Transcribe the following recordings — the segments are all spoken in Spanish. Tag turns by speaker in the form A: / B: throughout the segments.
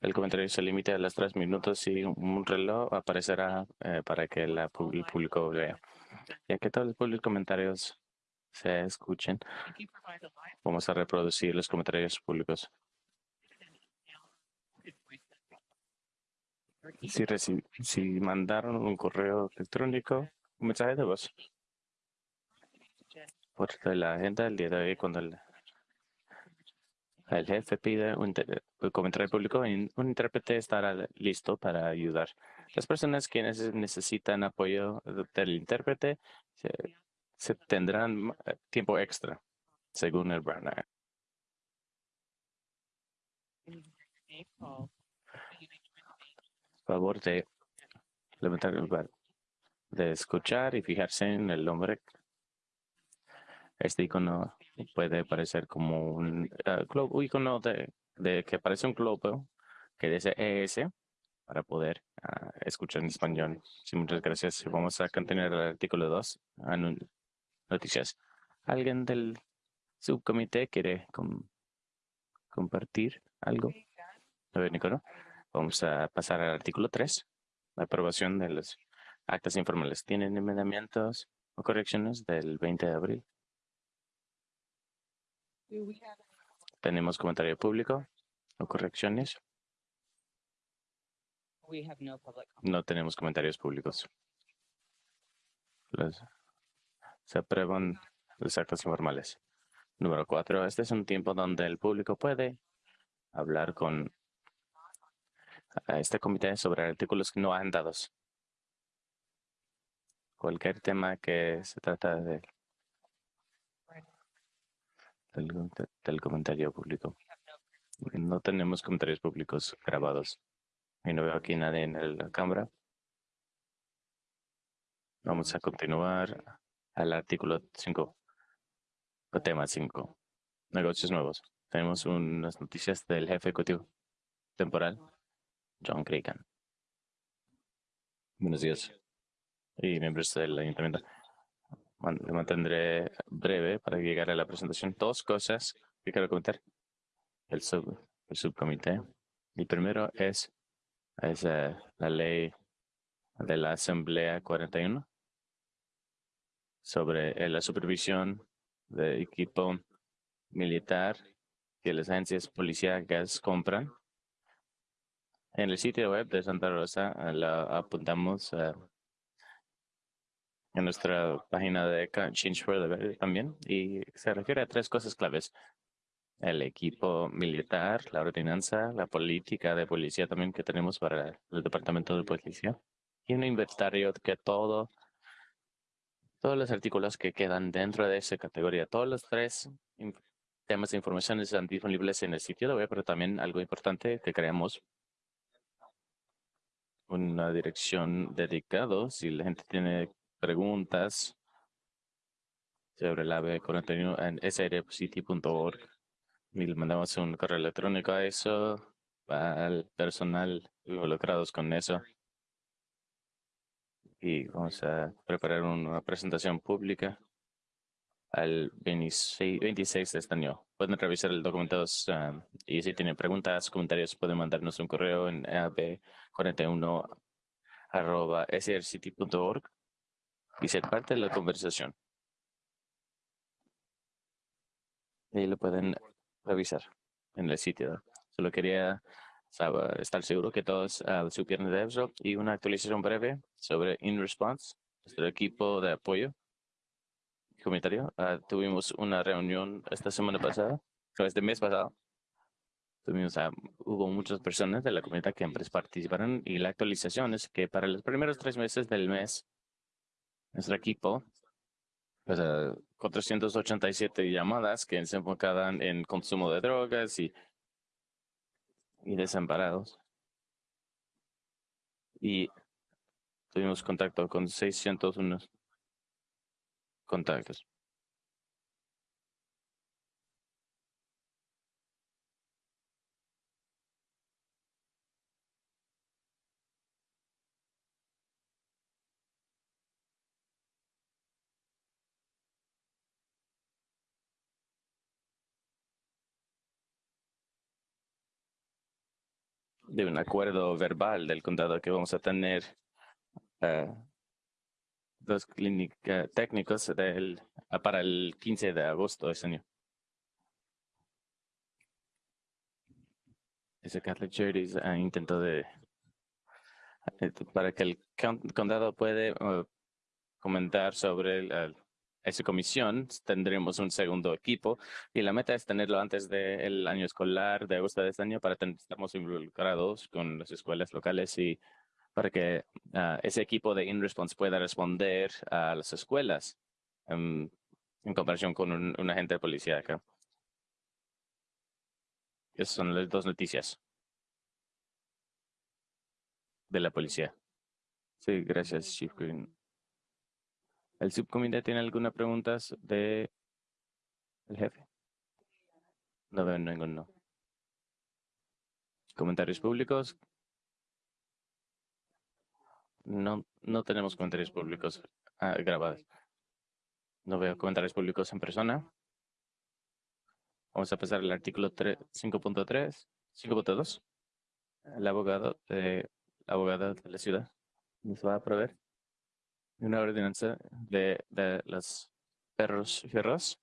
A: El comentario se limita a los tres minutos y un reloj aparecerá eh, para que la, el público vea. Ya que todos los comentarios se escuchen, vamos a reproducir los comentarios públicos. Si, si mandaron un correo electrónico, un mensaje de voz. Por la agenda del día de hoy, cuando el, jefe pide un, comentario público, un intérprete estará listo para ayudar. Las personas quienes necesitan apoyo del intérprete se, tendrán eh, tiempo extra, según el Brandon favor de levantar el de escuchar y fijarse en el nombre. Este icono puede parecer como un uh, icono de, que parece un globo que dice ES para poder ah, escuchar en español. Sí, muchas gracias. Vamos a continuar el artículo 2. Noticias. ¿Alguien del subcomité quiere compartir algo? A ver, Nicolás. Vamos a pasar al artículo 3, la aprobación de los actas informales. ¿Tienen enmendamientos o correcciones del 20 de abril? ¿Tenemos comentario público o correcciones? No tenemos comentarios públicos. se aprueban los actos informales. Número cuatro, este es un tiempo donde el público puede hablar con este comité sobre artículos no dados. Cualquier tema que se trata de del, comentario público. No tenemos comentarios públicos grabados. Y no veo aquí nadie en la cámara. Vamos a continuar al artículo 5. O tema 5. Negocios nuevos. Tenemos unas noticias del jefe ejecutivo temporal John Cregan. Buenos días. Y miembros del ayuntamiento. Mantendré breve para llegar a la presentación. Dos cosas que quiero comentar. El, sub, el subcomité. El primero es, es eh, la ley de la Asamblea 41 sobre eh, la supervisión de equipo militar que las agencias policíacas compran en el sitio web de Santa Rosa eh, la apuntamos eh, en nuestra página de Change for the también y se refiere a tres cosas claves. El equipo militar, la ordenanza, la política de policía también que tenemos para el departamento de policía y un inventario que todo, todos los artículos que quedan dentro de esa categoría, todos los tres temas de información están disponibles en el sitio web, pero también algo importante que creamos una dirección dedicado. Si la gente tiene preguntas sobre la B41 en srcity.org y le mandamos un correo electrónico a eso, al personal involucrados con eso. Y vamos a preparar una presentación pública al 26, de este año. Pueden revisar el documento ah, y si tienen preguntas, comentarios, pueden mandarnos un correo en ab41 arroba srcity.org y ser parte de la conversación. Y lo pueden revisar en el sitio. Solo quería estar seguro que todos uh, supieron de eso y una actualización breve sobre InResponse, nuestro equipo de apoyo comentario. Ah, tuvimos una reunión esta semana pasada, este mes pasado. Tuvimos, uh, hubo muchas personas de la comunidad que participaron y la actualización es que para los primeros tres meses del mes, nuestro equipo, pues, 487 llamadas que se enfocaban en consumo de drogas y, y desamparados. Y tuvimos contacto con 601 contactos. De un acuerdo verbal del condado que vamos a tener eh, dos clínicas técnicos del, ah, para el 15 de agosto de este año. Ese Catholic Charities uh, intentó de eh, para que el condado puede uh, comentar sobre el, esa comisión, tendremos un segundo equipo y la meta es tenerlo antes del año escolar de agosto de este año para estar involucrados con las escuelas locales y para que uh, ese equipo de InResponse pueda responder a las escuelas um, en comparación con un, un agente de policía acá. Esas son las dos noticias de la policía. Sí, gracias, Chief Green. ¿El subcomité tiene alguna pregunta de el jefe? No veo ninguno. ¿Comentarios públicos? No, no tenemos comentarios públicos ah, grabados. No veo comentarios públicos en persona. Vamos a pasar al artículo 5.3, 5.2. El abogado, de, la abogada de la ciudad nos va a proveer una ordenanza de, de los perros fierros.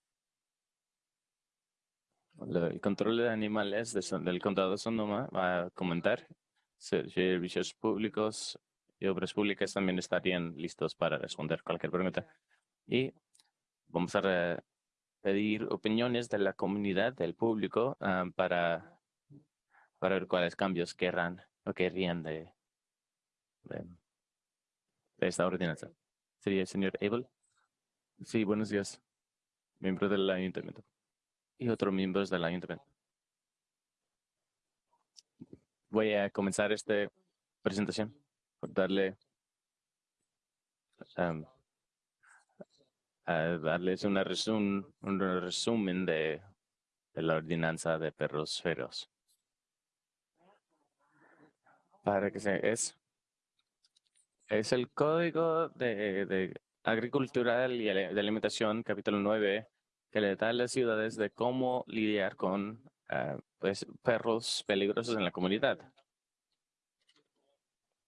A: El control de animales del condado de Sonoma va a comentar. Servicios públicos y obras públicas también estarían listos para responder cualquier pregunta. Y vamos a pedir opiniones de la comunidad, del público, ah, para, para ver cuáles cambios querrán o querrían de, de, esta ordenanza. ¿Sería el señor Abel? Sí, buenos días. Miembro del ayuntamiento. Y otros miembros del ayuntamiento. Voy a comenzar esta presentación por darle um, a darles una resumen, un resumen de, de, la ordenanza de perros feroz. Para que se es, es el Código de, de Agricultural y de Alimentación, capítulo 9, que le da a las ciudades de cómo lidiar con pues, perros peligrosos en la comunidad.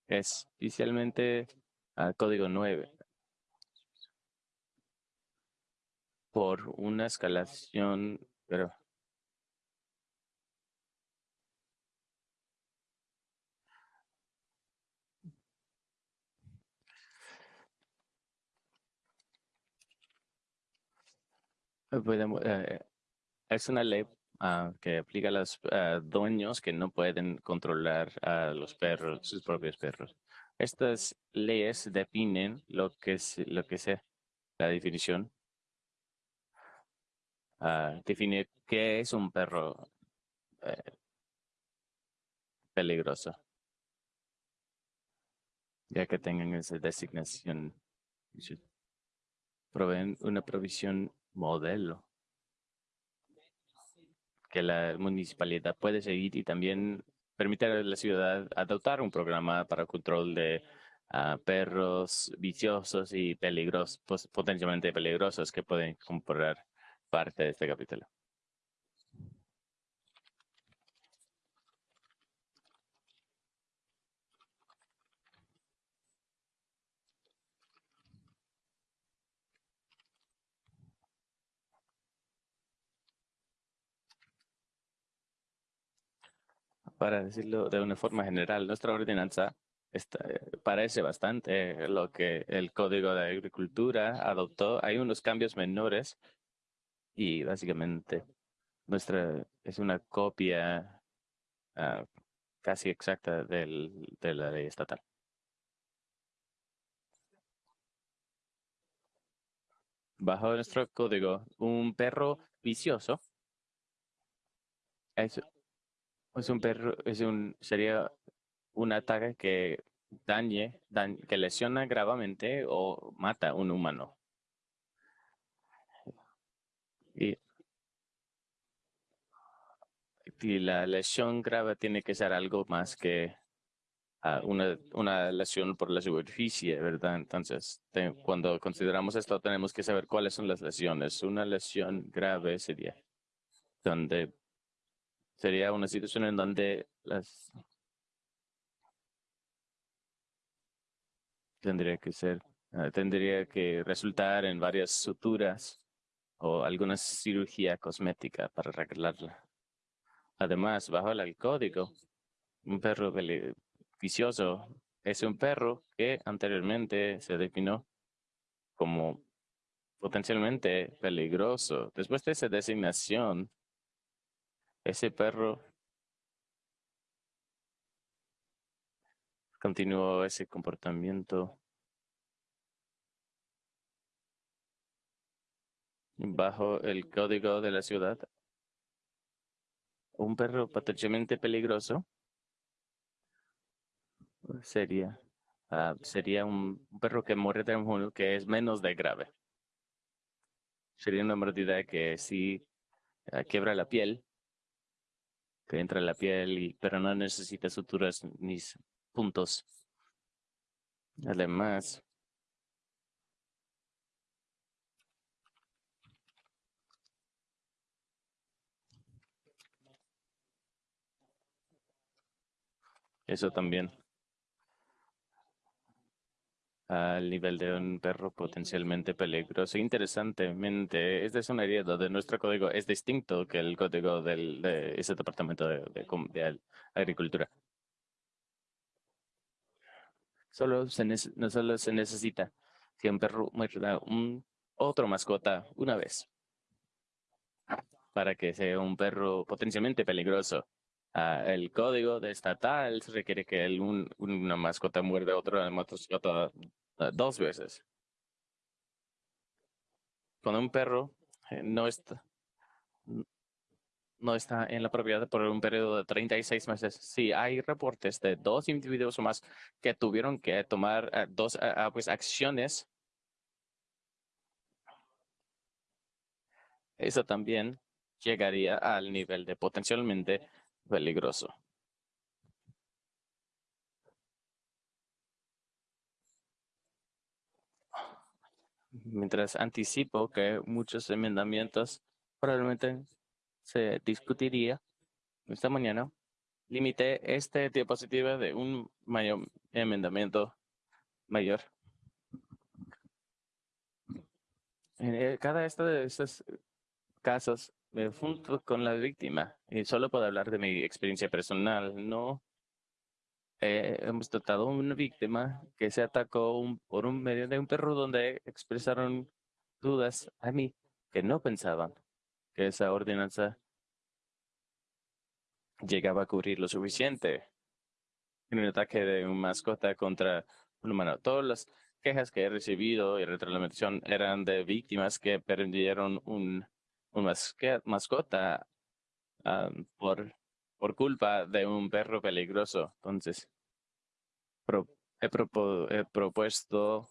A: Especialmente al Código 9. por una escalación, pero eh, es una ley ah, que aplica a los dueños que no pueden controlar a los perros, sus propios perros. Estas leyes definen lo que es lo que sea la definición uh, definir qué es un perro eh, peligroso, ya que tengan esa designación. Proveen una provisión modelo que la municipalidad puede seguir y también permitir a la ciudad adoptar un programa para control de uh, perros viciosos y peligrosos, potencialmente peligrosos que pueden comprar parte de este capítulo. Para decirlo de una forma general, nuestra ordenanza parece bastante lo que el Código de Agricultura adoptó. Hay unos cambios menores y básicamente nuestra es una copia ah, casi exacta del, de la ley estatal. Bajo nuestro código, un perro vicioso es, es un perro, es un, sería un ataque que dañe, que lesiona gravemente o mata a un humano. Y, la lesión grave tiene que ser algo más que ah, una, una lesión por la superficie, ¿verdad? Entonces, cuando consideramos esto, tenemos que saber cuáles son las lesiones. Una lesión grave sería donde sería una situación en donde las tendría que ser, eh, tendría que resultar en varias suturas o alguna cirugía cosmética para arreglarla. Además, bajo el código, un perro vicioso es un perro que anteriormente se definió como potencialmente peligroso. Después de esa designación, ese perro continuó ese comportamiento bajo el código de la ciudad. Un perro potencialmente peligroso sería ah, sería un, perro que muere de un que es menos de grave. Sería una mordida que sí ah, quiebra la piel, que entra en la piel, y, pero no necesita suturas ni puntos. Además, eso también al nivel de un perro potencialmente peligroso. Interesantemente, esta es una área donde nuestro código es distinto que el código del, de ese departamento de, de, agricultura. Solo se, no solo se necesita que un perro muerda un otro mascota una vez para que sea un perro potencialmente peligroso. Ah, el código de estatal requiere que el, una mascota muerda a otra mascota ah, dos veces. Cuando un perro eh, no está no está en la propiedad por un periodo de 36 meses. Sí, hay reportes de dos individuos o más que tuvieron que tomar ah, dos pues, acciones. Eso también llegaría al nivel de potencialmente peligroso. Mientras anticipo que muchos enmendamientos probablemente se discutiría esta mañana, limité este diapositiva de un mayor enmendamiento mayor. En eh, cada uno de estos casos me junto con la víctima y solo puedo hablar de mi experiencia personal. No eh, hemos tratado a una víctima que se atacó por un medio de un perro donde expresaron dudas a mí que no pensaban que esa ordenanza llegaba a cubrir lo suficiente en un ataque de un mascota contra un humano. Todas las quejas que he recibido y retroalimentación eran de víctimas que perdieron un una mascota por, por culpa de un perro peligroso. Entonces, he, propuesto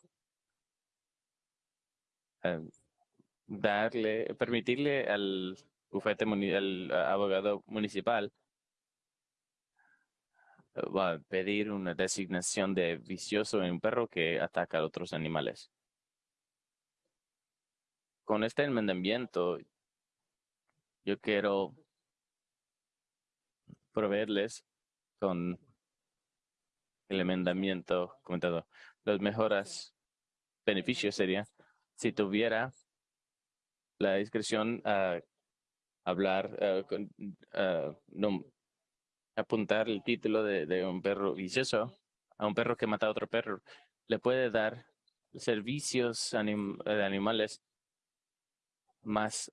A: em, darle, permitirle al bufete, al abogado municipal va a pedir una designación de vicioso en un perro que ataca a otros animales. Con este enmendamiento, yo quiero proveerles con el enmendamiento comentado. Las mejoras beneficios sería si tuviera la discreción a hablar, no, apuntar el título de, un perro vicioso a un perro que mata a otro perro, le puede dar servicios de animales más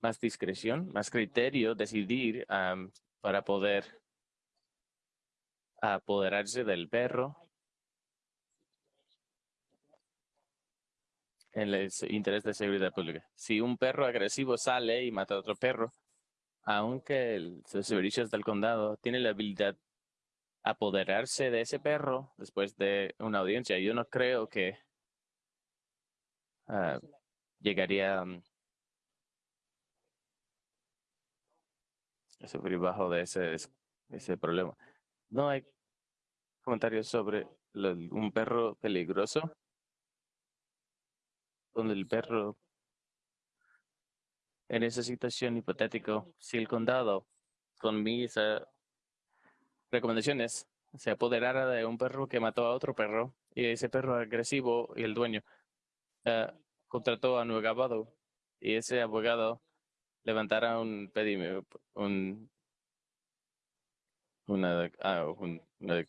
A: más discreción, más criterio, decidir para poder apoderarse del perro en el interés de seguridad pública. Si un perro agresivo sale y mata a otro perro, aunque el, los servicios del condado tiene la habilidad de apoderarse de ese perro después de una audiencia, yo no creo que ah, llegaría sufrir bajo de ese, ese problema. No hay comentarios sobre un perro peligroso, donde el perro, en esa situación hipotética, si el condado con mis recomendaciones se apoderara de un perro que mató a otro perro y ese perro agresivo y el dueño uh, contrató a un abogado y ese abogado levantara un pedimento, un, una, ah, un, una,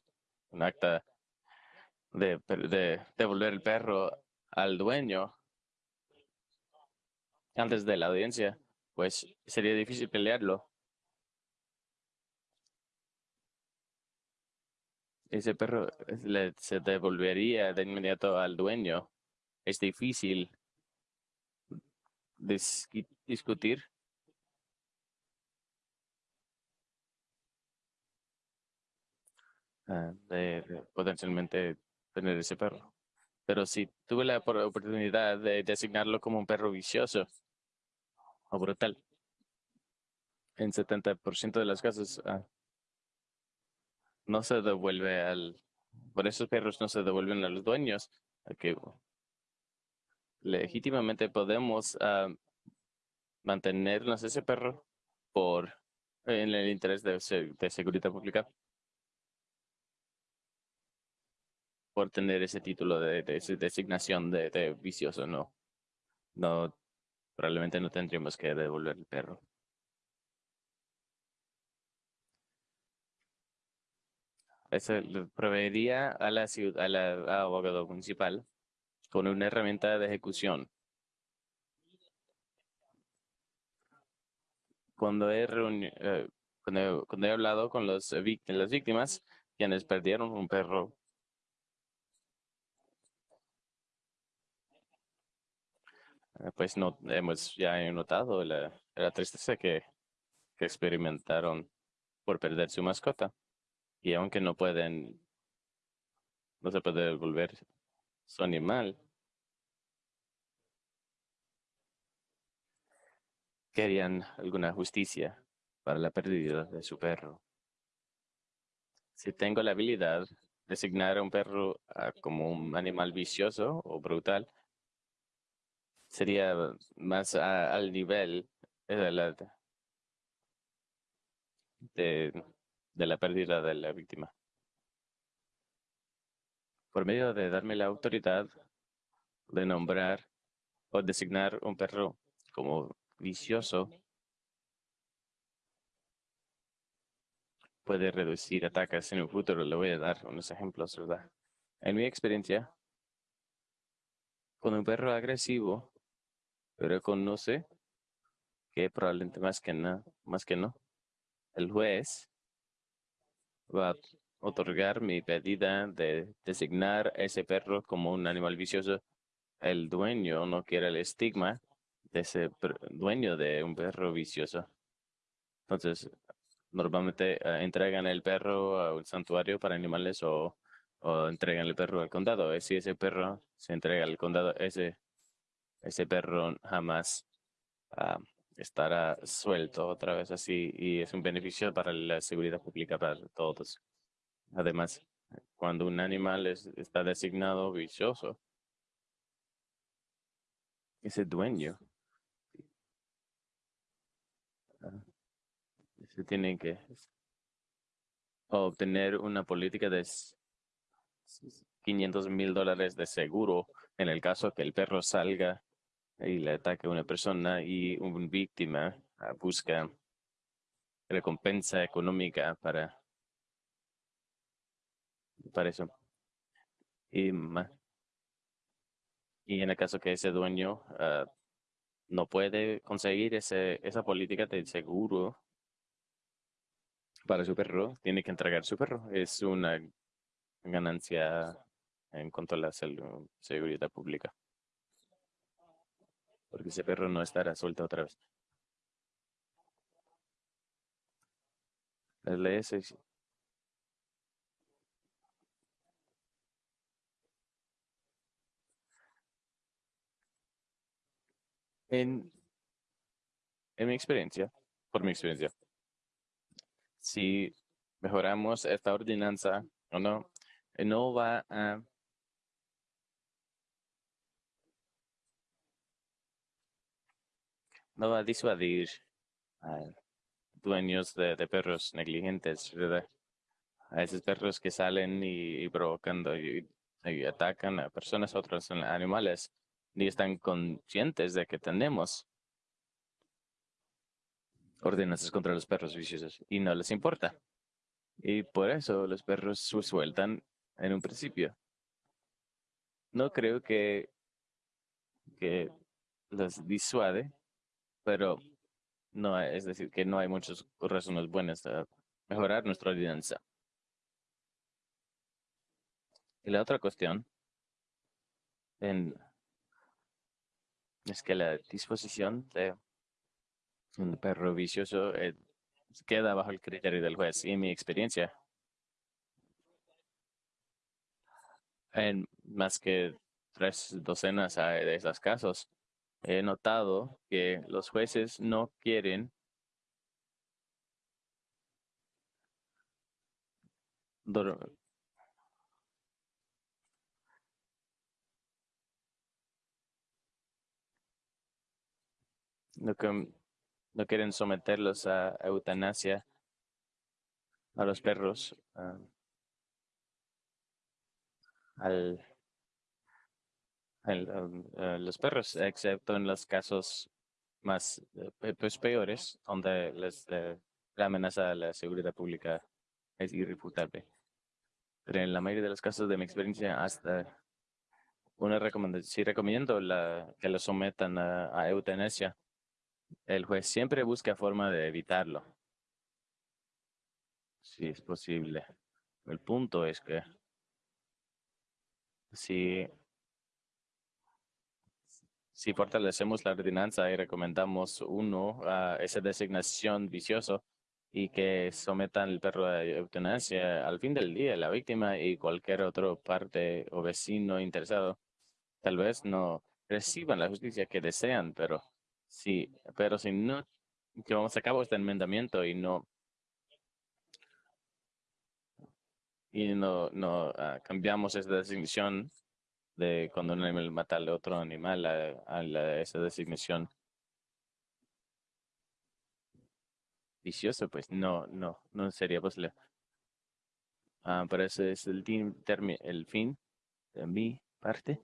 A: un acta de, de devolver el perro al dueño antes de la audiencia, pues sería difícil pelearlo. Ese perro le, se devolvería de inmediato al dueño. Es difícil discutir. Ah, de potencialmente tener ese perro. Pero si tuve la oportunidad de designarlo como un perro vicioso o brutal, en 70% de los casos ah, no se devuelve al... Por esos perros no se devuelven a los dueños. Que legítimamente podemos uh, mantenernos ese perro por en el interés de seguridad pública. Por tener ese título de, designación de, vicioso, no. No, probablemente no tendríamos que devolver el perro. Eso proveería a la ciudad, a la abogado municipal con una herramienta de ejecución. Cuando he, eh, cuando, cuando he hablado con los, las víctimas, quienes perdieron un perro pues no hemos ya notado la, tristeza que, experimentaron por perder su mascota. Y aunque no pueden, no se puede devolver su animal, querían alguna justicia para la pérdida de su perro. Si tengo la habilidad de designar a un perro como un animal vicioso o brutal, sería más al nivel de la, de la pérdida de la víctima. Por medio de darme la autoridad de nombrar o designar un perro como vicioso, puede reducir ataques en el futuro. Le voy a dar unos ejemplos, ¿verdad? En mi experiencia, con un perro agresivo reconoce que probablemente más que, más que no, el juez va a otorgar mi pedida de designar ese perro como un animal vicioso. El dueño no quiere el estigma de ese dueño de un perro vicioso. Entonces, normalmente eh, entregan el perro a un santuario para animales o, o entregan el perro al condado. Si ese perro se entrega al condado, ese ese perro jamás ah, estará suelto otra vez así y es un beneficio para la seguridad pública para todos. Además, cuando un animal está designado vicioso, ese dueño ah, se tiene que obtener una política de 500 mil dólares de seguro en el caso que el perro salga le ataca a una persona y una víctima ah, busca recompensa económica para, para eso. Y, y en el caso que ese dueño ah, no puede conseguir ese, esa política de seguro para su perro, tiene que entregar su perro. Es una ganancia en cuanto a la seguridad pública porque ese perro no estará suelto otra vez. Las leyes en, en mi experiencia, por mi experiencia, si mejoramos esta ordenanza o no, no va a no va a disuadir a dueños de, perros negligentes, ¿verdad? a esos perros que salen y, y provocando y, y atacan a personas, otros animales, ni están conscientes de que tenemos ordenanzas contra los perros viciosos y no les importa. Y por eso los perros sueltan en un principio. No creo que, que los disuade, pero no, es decir, que no hay muchas razones buenas para mejorar nuestra ordenanza. Y la otra cuestión en, es que la disposición de un perro vicioso eh, queda bajo el criterio del juez. Y mi experiencia, en más que tres docenas de esos casos, he notado que los jueces no quieren no, quieren someterlos a eutanasia a los perros al, um, los perros excepto en los casos más eh, pues, peores donde les, eh, la amenaza a la seguridad pública es irrefutable pero en la mayoría de los casos de mi experiencia hasta una recomendación si recomiendo que lo sometan a eutanasia el juez siempre busca forma de evitarlo. Si es posible. El punto es que si, si fortalecemos la ordenanza y recomendamos uno a esa designación vicioso y que sometan el perro a eutanasia, al fin del día la víctima y cualquier otro parte o vecino interesado tal vez no reciban la justicia que desean, pero Sí, pero si no llevamos a cabo este enmendamiento y no y no, no ah, cambiamos esa designación de cuando un animal mata a otro animal a, esa designación vicioso, pues no, no, no sería posible. Ah, pero ese es el, el fin de mi parte.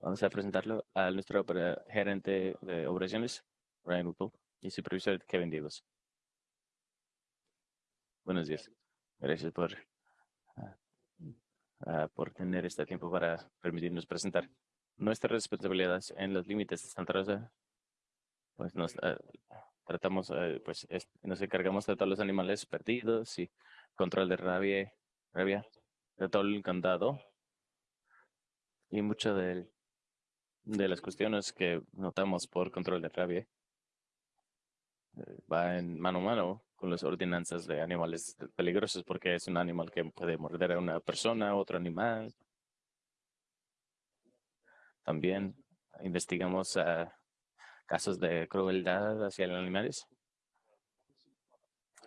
A: Vamos a presentarlo a nuestro gerente de operaciones, Ryan Whipple, y supervisor Kevin Davis. Buenos días. Gracias por, ah, por tener este tiempo para permitirnos presentar nuestras responsabilidades en los límites de Santa Rosa. Pues nos ah, tratamos, pues nos encargamos de todos los animales perdidos y control de rabia, rabia de todo el candado y mucho del de las cuestiones que notamos por control de rabia eh, va en mano a mano con las ordenanzas de animales peligrosos porque es un animal que puede morder a una persona, otro animal. También investigamos casos de crueldad hacia los animales.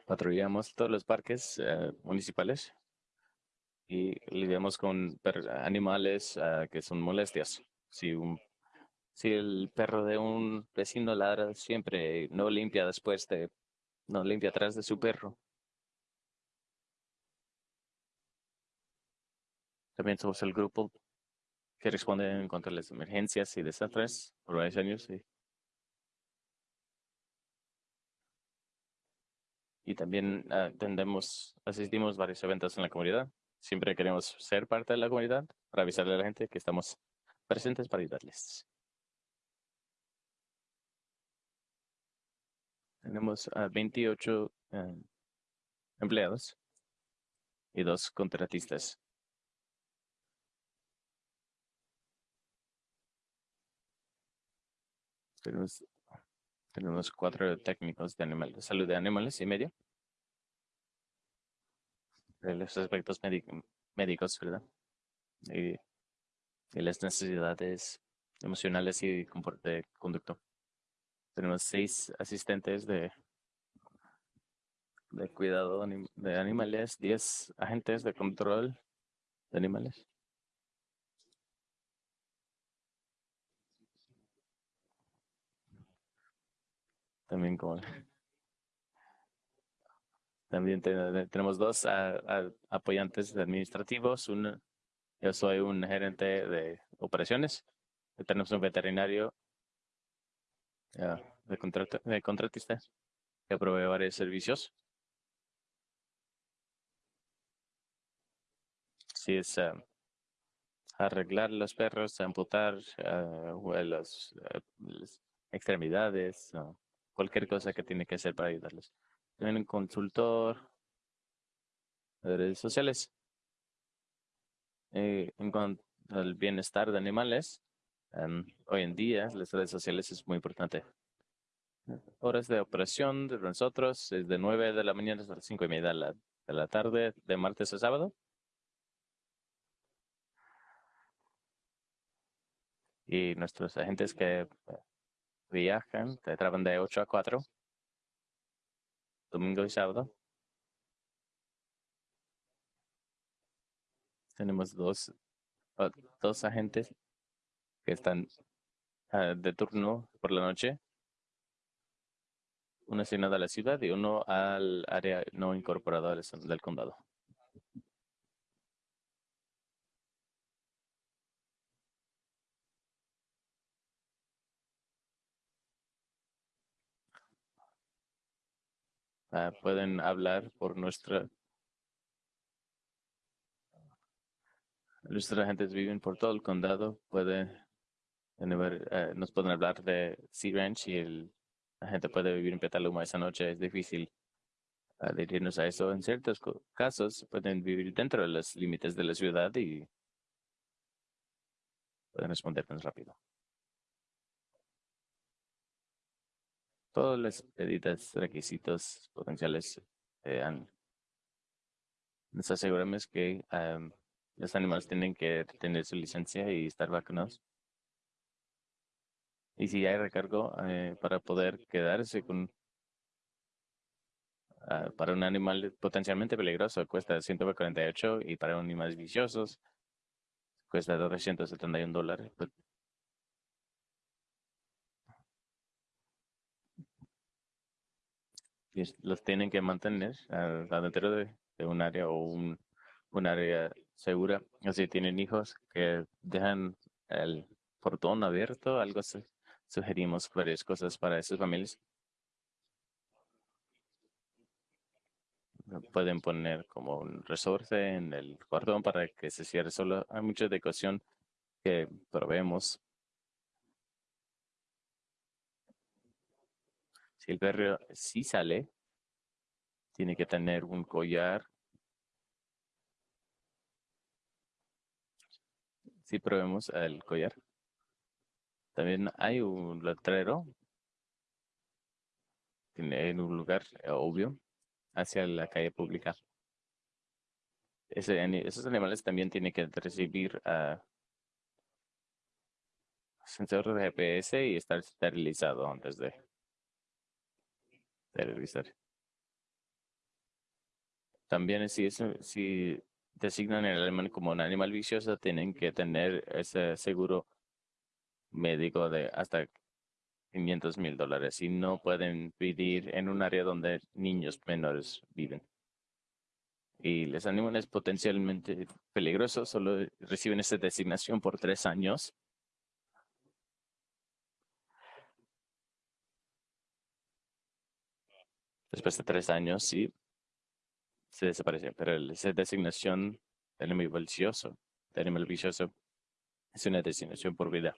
A: Patrullamos todos los parques eh, municipales y lidiamos con animales ah, que son molestias. Si un si el perro de un vecino ladra siempre, no limpia después de, no limpia atrás de su perro. También somos el grupo que responde en contra de las emergencias y desastres por varios. Y, y también atendemos, asistimos a varios eventos en la comunidad. Siempre queremos ser parte de la comunidad para avisarle a la gente que estamos presentes para ayudarles. Tenemos a 28 eh, empleados y dos contratistas. Tenemos, tenemos cuatro técnicos de, animales, salud de animales y medio. Los aspectos médicos, ¿verdad? Y, y, las necesidades emocionales y de conducto. Tenemos seis asistentes de, de cuidado de animales, diez agentes de control de animales. También como También tenemos dos apoyantes administrativos. Un, yo soy un gerente de operaciones. Tenemos un veterinario de, contrato, de contratista que provee varios servicios. Si es arreglar los perros, amputar uh, las, extremidades, cualquier cosa que tiene que hacer para ayudarles. Tienen un consultor de redes sociales. Eh, en cuanto al bienestar de animales, em, hoy en día las redes sociales es muy importante. Horas de operación de nosotros es de 9 de la mañana hasta las 5 y media de la, de la tarde, de martes a sábado. Y nuestros agentes que eh, viajan, trabajan de 8 a 4, domingo y sábado. Tenemos dos, dos agentes que están ah, de turno por la noche. Uno asignado a la ciudad y uno al área no incorporada del condado. Ah, pueden hablar por nuestra Nuestros agentes viven por todo el condado. Puede, eh, nos pueden hablar de Sea Ranch y el, la gente puede vivir en Petaluma esa noche. Es difícil adherirnos a eso. En ciertos casos pueden vivir dentro de los límites de la ciudad y pueden responder más rápido. Todos los pedidos, requisitos potenciales eh, nos aseguramos que los animales tienen que tener su licencia y estar vacunados. Y si hay recargo eh, para poder quedarse con ah, para un animal potencialmente peligroso cuesta 148 y para animales viciosos cuesta 271 dólares. Pues los tienen que mantener adentro de, de un área o un, un área segura. Si tienen hijos que dejan el portón abierto, algo así. Sugerimos varias cosas para esas familias. Pueden poner como un resorte en el cordón para que se cierre solo. Hay mucha decoración que proveemos. Si el perro sí sale, tiene que tener un collar sí probemos el collar. También hay un letrero en un lugar eh, obvio hacia la calle pública. esos animales también tienen que recibir uh, sensor de GPS y estar esterilizado antes de esterilizar. También si, eso, si designan el animal como un animal vicioso, tienen que tener ese seguro médico de hasta 500 mil dólares y no pueden vivir en un área donde niños menores viven. Y los animales potencialmente peligrosos solo reciben esa designación por tres años. Después de tres años, sí, se desaparece, pero esa designación de animal vicioso, de animal vicioso, es una designación por vida.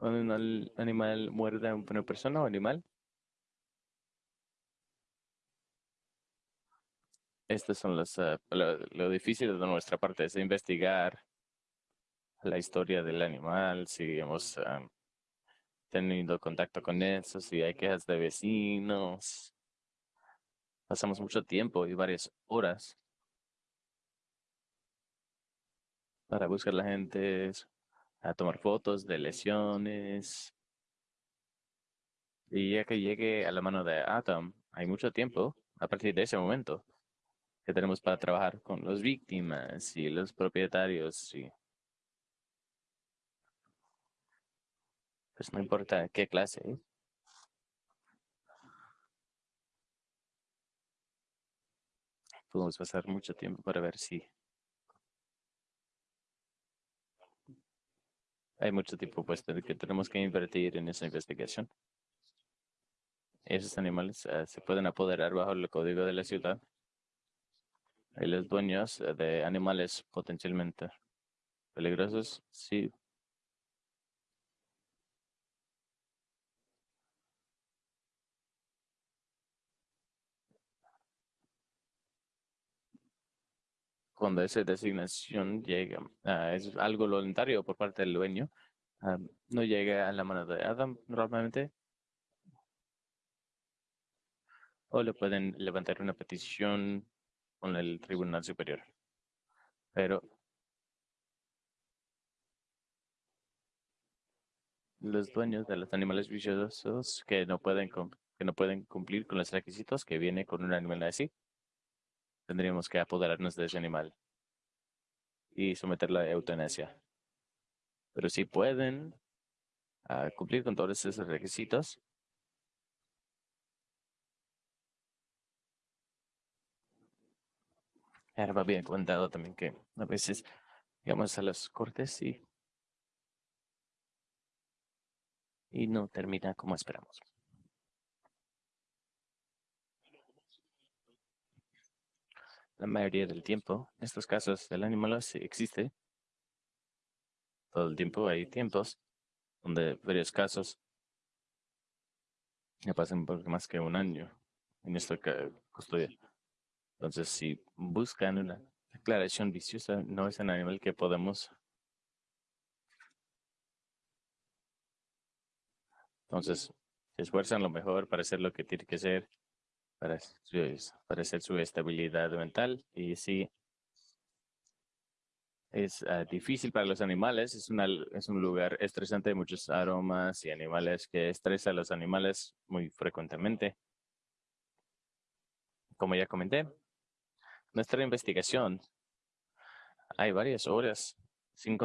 A: Un animal muerde a una persona o animal, estas son las, uh, lo, difícil de nuestra parte, es investigar la historia del animal, si hemos tenido contacto con eso, si hay quejas de vecinos. Pasamos mucho tiempo y varias horas para buscar la gente, a tomar fotos de mm. lesiones. Y ya que llegue a la mano de Atom, hay mucho tiempo a partir de ese momento que tenemos para trabajar con las víctimas y los propietarios. Y pues no importa qué clase. ¿eh? Podemos pasar mucho tiempo para ver si hay mucho tiempo pues que tenemos que invertir en esa investigación. Esos animales eh, se pueden apoderar bajo el código de la ciudad. Y los dueños eh, de animales potencialmente peligrosos, sí. Cuando esa designación llega, ah, es algo voluntario por parte del dueño, ah, no llega a la mano de Adam normalmente, o le pueden levantar una petición con el Tribunal Superior. Pero los dueños de los animales viciosos que no pueden que no pueden cumplir con los requisitos que viene con un animal así, tendríamos que apoderarnos de ese animal y someterlo a eutanasia. Pero si pueden ah, cumplir con todos esos requisitos, Ahora bien comentado también que a veces llegamos a las cortes y, y no termina como esperamos. La mayoría del tiempo, en estos casos, el animal existe. Todo el tiempo hay tiempos donde varios casos ya pasan por más que un año en esta custodia. Entonces, si buscan una declaración viciosa, no es un animal que podemos. Entonces, se esfuerzan lo mejor para hacer lo que tiene que ser, para, para hacer su estabilidad mental. Y sí, es ah, difícil para los animales, es, una, es un lugar estresante, muchos aromas y animales que estresan a los animales muy frecuentemente. Como ya comenté, nuestra investigación, hay varias horas sin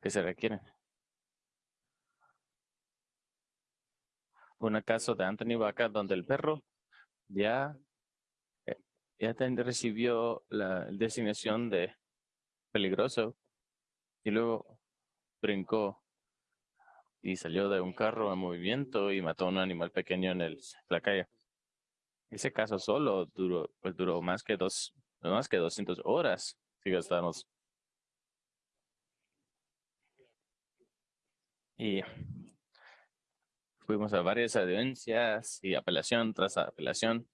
A: que se requieren. Un caso de Anthony Vaca donde el perro ya, eh, ya recibió la designación de peligroso y luego brincó y salió de un carro en movimiento y mató a un animal pequeño en el, la calle. Ese caso solo duró, pues duró más que dos, más que 200 horas si gastamos. Y fuimos a varias audiencias y apelación tras apelación.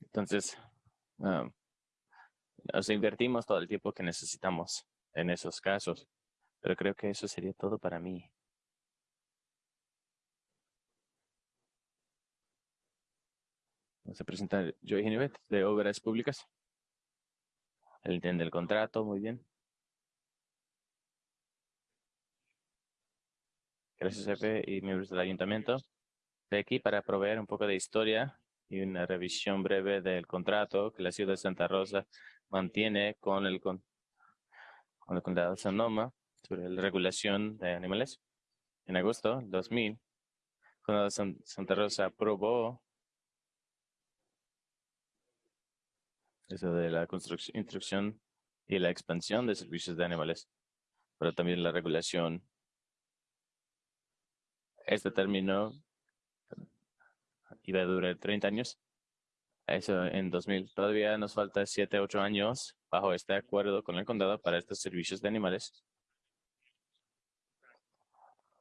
A: Entonces, nos invertimos todo el tiempo que necesitamos en esos casos. Pero creo que eso sería todo para mí. Se presenta Joey Genevet de Obras Públicas. Él entiende el contrato, muy bien. Gracias, jefe y miembros del ayuntamiento. Estoy aquí para proveer un poco de historia y una revisión breve del contrato que la ciudad de Santa Rosa mantiene con el, con, el condado de Sonoma sobre la regulación de animales. En agosto del 2000, el condado de Santa Rosa aprobó eso de la construcción, instrucción y la expansión de servicios de animales, pero también la regulación. Este término iba a durar 30 años. Eso en 2000. Todavía nos falta 7, 8 años bajo este acuerdo con el condado para estos servicios de animales.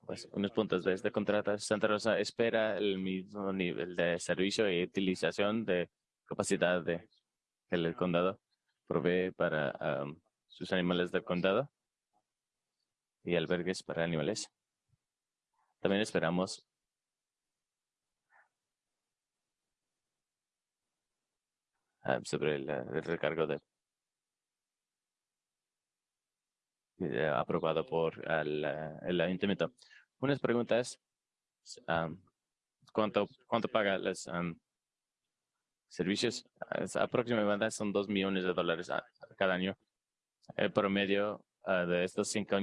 A: Pues unos puntos de este contrato. Santa Rosa espera el mismo nivel de servicio y utilización de capacidad de el condado provee para sus animales del condado y albergues para animales. También esperamos sobre el, recargo de aprobado por el, el, ayuntamiento. Unas preguntas. ¿cuánto, ¿Cuánto paga las servicios aproximadamente son dos millones de dólares cada año. El promedio ah, de estos cinco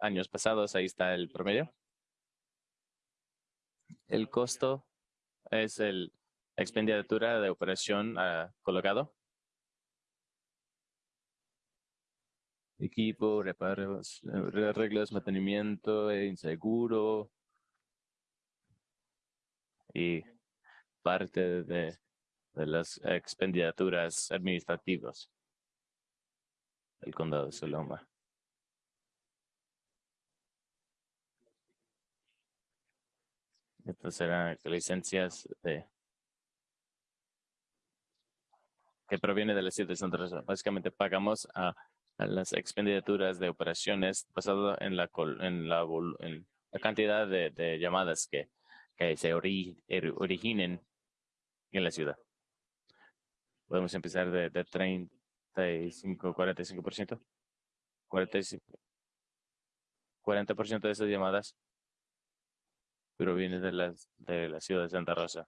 A: años pasados, ahí está el promedio. El costo es el expenditura de operación uh, colocado. Equipo, reparos, reglas, mantenimiento, inseguro y parte de, de las expendituras administrativas del condado de Soloma. Estas eran licencias de que proviene de la Santa Rosa. Básicamente pagamos a, las expendituras de operaciones basado en la en la, en la cantidad de, llamadas que, que se er, originen en la ciudad. Podemos empezar de, de 35, 45%. 45, 40% de esas llamadas provienen de, las, de la ciudad de Santa Rosa.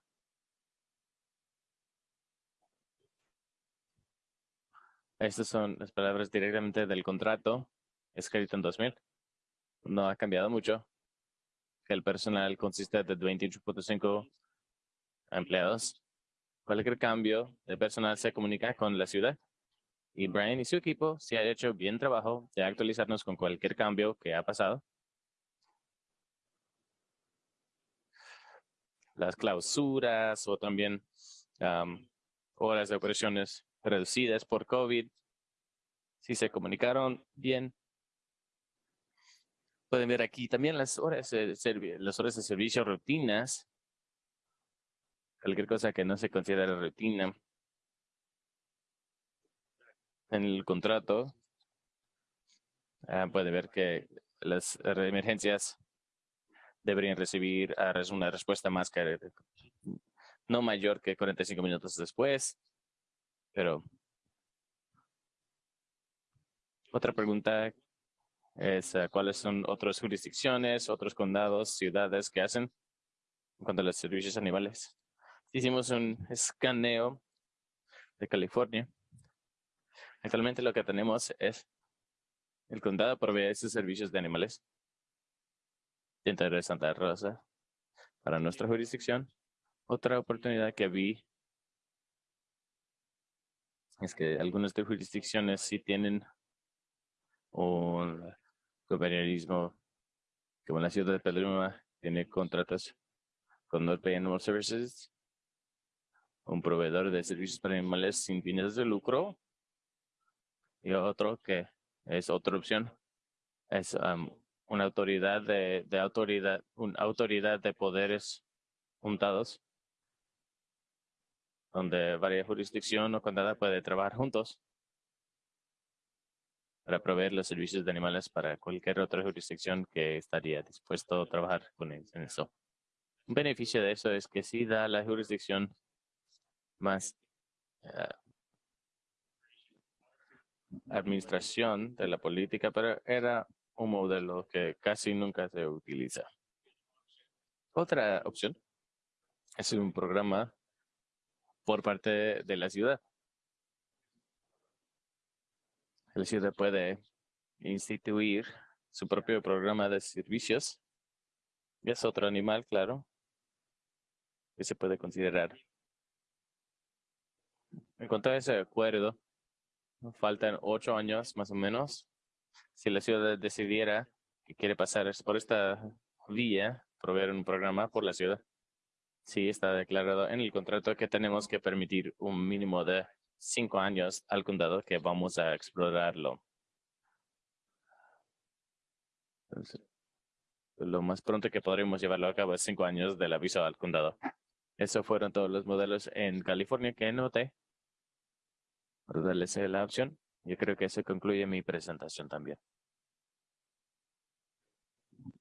A: Estas son las palabras directamente del contrato escrito en 2000. No ha cambiado mucho. El personal consiste de 28.5 empleados. Cualquier cambio de personal se comunica con la ciudad. Y Brian y su equipo se han hecho bien trabajo de actualizarnos con cualquier cambio que ha pasado. Las clausuras o también horas de operaciones reducidas por COVID. Si se comunicaron bien. Pueden ver aquí también las horas de, las horas de servicio rutinas. Cualquier cosa que no se considere rutina. En el contrato ah, puede ver que las emergencias deberían recibir ah, una respuesta más que no mayor que 45 minutos después. Pero otra pregunta es ah, cuáles son otras jurisdicciones, otros condados, ciudades que hacen en cuanto a los servicios animales. Hicimos un escaneo de California. Actualmente lo que tenemos es el condado provee esos servicios de animales dentro de Santa Rosa para nuestra jurisdicción. Otra oportunidad que vi es que algunas de jurisdicciones sí tienen un gobiernismo, como la ciudad de Pedruma tiene contratos con North Animal Services, un proveedor de servicios para animales sin fines de lucro, y otro que es otra opción, es una autoridad de, autoridad, una autoridad de poderes juntados donde varias jurisdicciones o condado puede trabajar juntos para proveer los servicios de animales para cualquier otra jurisdicción que estaría dispuesto a trabajar con en eso. Un beneficio de eso es que sí da a la jurisdicción más eh, administración de la política, pero era un modelo que casi nunca se utiliza. Otra opción es un programa por parte de la ciudad. La ciudad puede instituir su propio programa de servicios. Y es otro animal, claro, que se puede considerar. En cuanto a ese acuerdo, faltan ocho años más o menos. Si la ciudad decidiera que quiere pasar por esta vía, proveer un programa por la ciudad. Sí, está declarado en el contrato que tenemos que permitir un mínimo de cinco años al condado que vamos a explorarlo. lo más pronto que podremos llevarlo a cabo es cinco años del aviso al condado. Esos fueron todos los modelos en California que noté. Por darles la opción. Yo creo que eso concluye mi presentación también.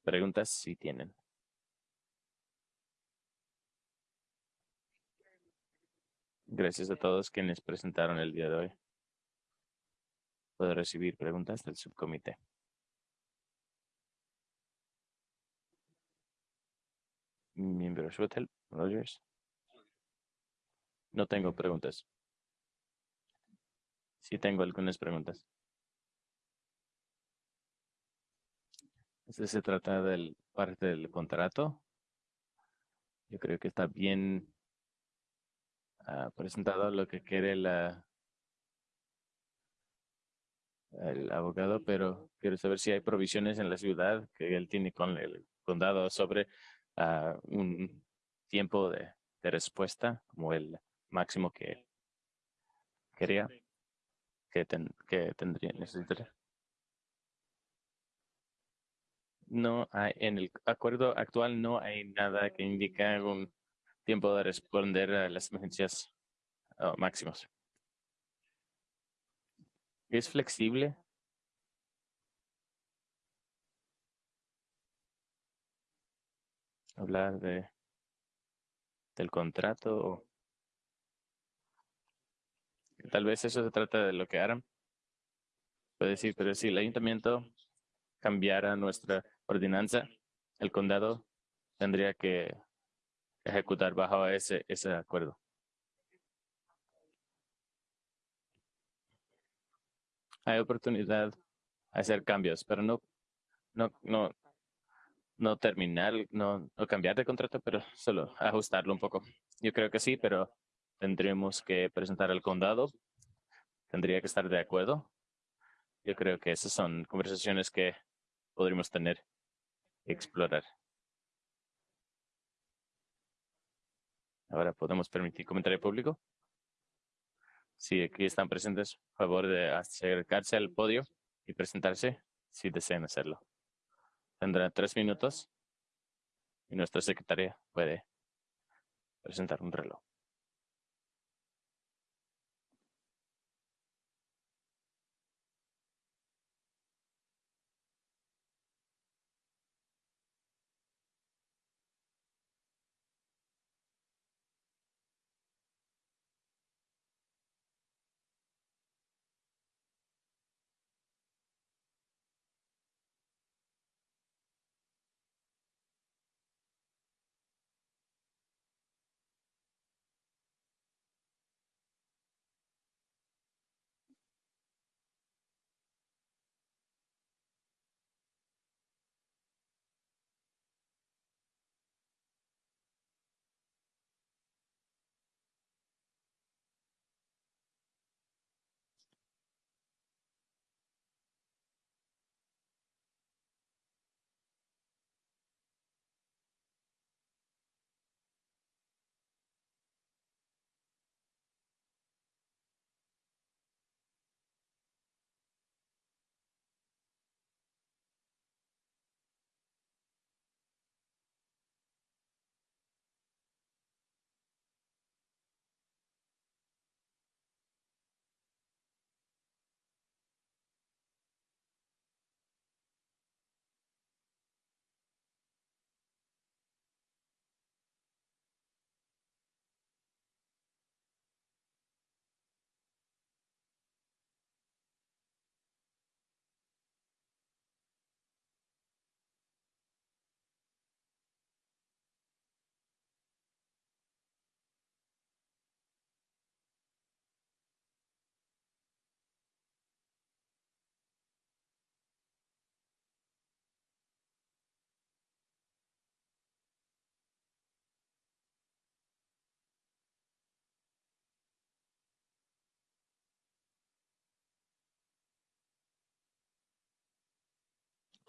A: Preguntas si tienen. Gracias a todos quienes presentaron el día de hoy. Puedo recibir preguntas del subcomité. Miembro Schuttel, Rogers. No tengo preguntas. Sí tengo algunas preguntas. Este se trata del parte del contrato. Yo creo que está bien ah, presentado lo que quiere la, el abogado, pero quiero saber si hay provisiones en la ciudad que él tiene con el condado sobre ah, un tiempo de, de, respuesta como el máximo que quería que, que tendría necesitaría. no hay, en el acuerdo actual no hay nada que indique un tiempo de responder a las emergencias oh, máximos. ¿Es flexible? Hablar de del contrato tal vez eso se trata de lo que harán. Puede decir, pero si el ayuntamiento cambiara nuestra ordenanza, el condado tendría que ejecutar bajo ese, ese acuerdo. Hay oportunidad de hacer cambios, pero no, no, no, no terminar, no, no cambiar de contrato, pero solo ajustarlo un poco. Yo creo que sí, pero tendríamos que presentar al condado. Tendría que estar de acuerdo. Yo creo que esas son conversaciones que podríamos tener explorar. Ahora podemos permitir comentario público. Si aquí están presentes, favor de acercarse al podio y presentarse si desean hacerlo. Tendrá tres minutos y nuestra secretaria puede presentar un reloj.